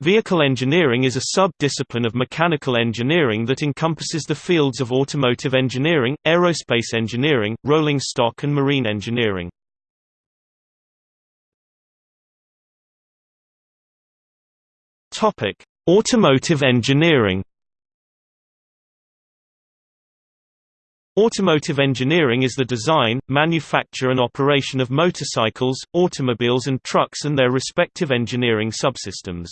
Vehicle engineering is a sub-discipline of mechanical engineering that encompasses the fields of automotive engineering, aerospace engineering, rolling stock and marine engineering. Automotive engineering. Automotive engineering is the design, manufacture and operation of motorcycles, automobiles and trucks and their respective engineering subsystems.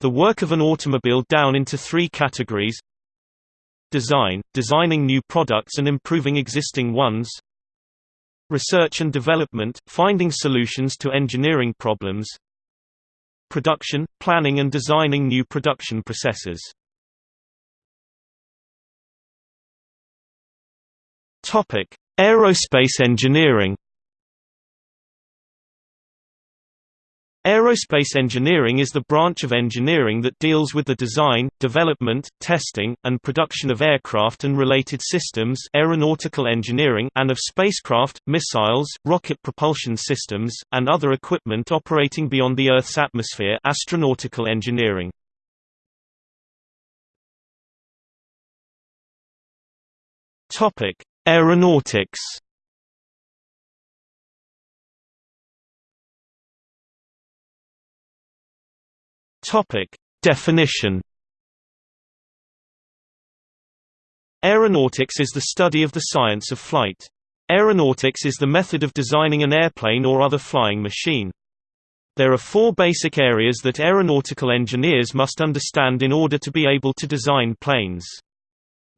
The work of an automobile down into three categories Design – designing new products and improving existing ones Research and development – finding solutions to engineering problems Production – planning and designing new production processes. Aerospace engineering Aerospace engineering is the branch of engineering that deals with the design, development, testing, and production of aircraft and related systems aeronautical engineering and of spacecraft, missiles, rocket propulsion systems, and other equipment operating beyond the Earth's atmosphere astronautical engineering. Aeronautics Topic: Definition. Aeronautics is the study of the science of flight. Aeronautics is the method of designing an airplane or other flying machine. There are four basic areas that aeronautical engineers must understand in order to be able to design planes.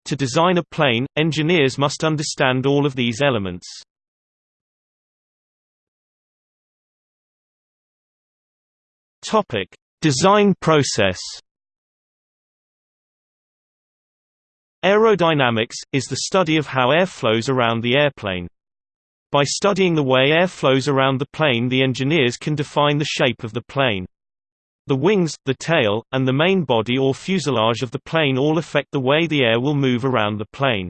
To design a plane, engineers must understand all of these elements. Topic: Design process Aerodynamics, is the study of how air flows around the airplane. By studying the way air flows around the plane the engineers can define the shape of the plane. The wings, the tail, and the main body or fuselage of the plane all affect the way the air will move around the plane.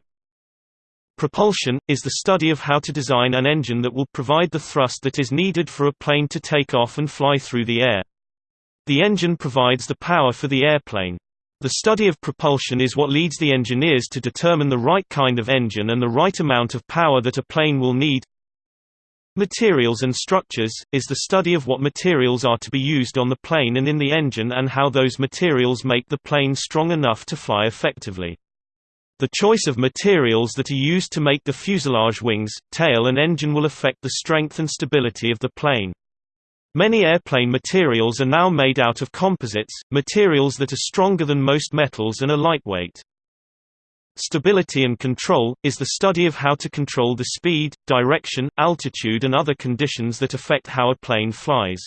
Propulsion, is the study of how to design an engine that will provide the thrust that is needed for a plane to take off and fly through the air. The engine provides the power for the airplane. The study of propulsion is what leads the engineers to determine the right kind of engine and the right amount of power that a plane will need. Materials and structures, is the study of what materials are to be used on the plane and in the engine and how those materials make the plane strong enough to fly effectively. The choice of materials that are used to make the fuselage wings, tail and engine will affect the strength and stability of the plane. Many airplane materials are now made out of composites, materials that are stronger than most metals and are lightweight. Stability and control, is the study of how to control the speed, direction, altitude and other conditions that affect how a plane flies.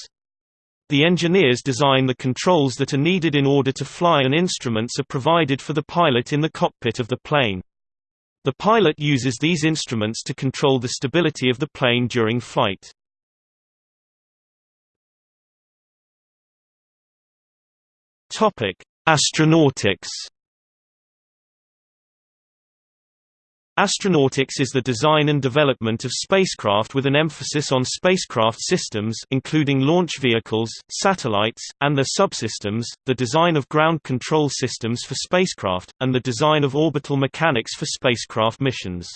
The engineers design the controls that are needed in order to fly and instruments are provided for the pilot in the cockpit of the plane. The pilot uses these instruments to control the stability of the plane during flight. Topic: Astronautics. Astronautics is the design and development of spacecraft with an emphasis on spacecraft systems including launch vehicles, satellites, and their subsystems, the design of ground control systems for spacecraft, and the design of orbital mechanics for spacecraft missions.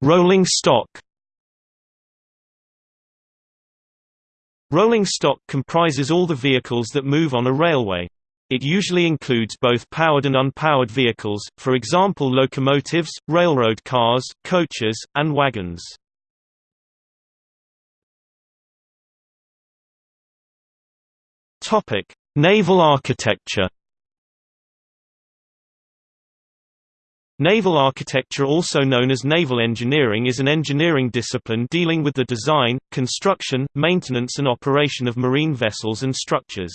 Rolling stock Rolling stock comprises all the vehicles that move on a railway. It usually includes both powered and unpowered vehicles, for example locomotives, railroad cars, coaches, and wagons. Naval architecture Naval architecture also known as naval engineering is an engineering discipline dealing with the design, construction, maintenance and operation of marine vessels and structures.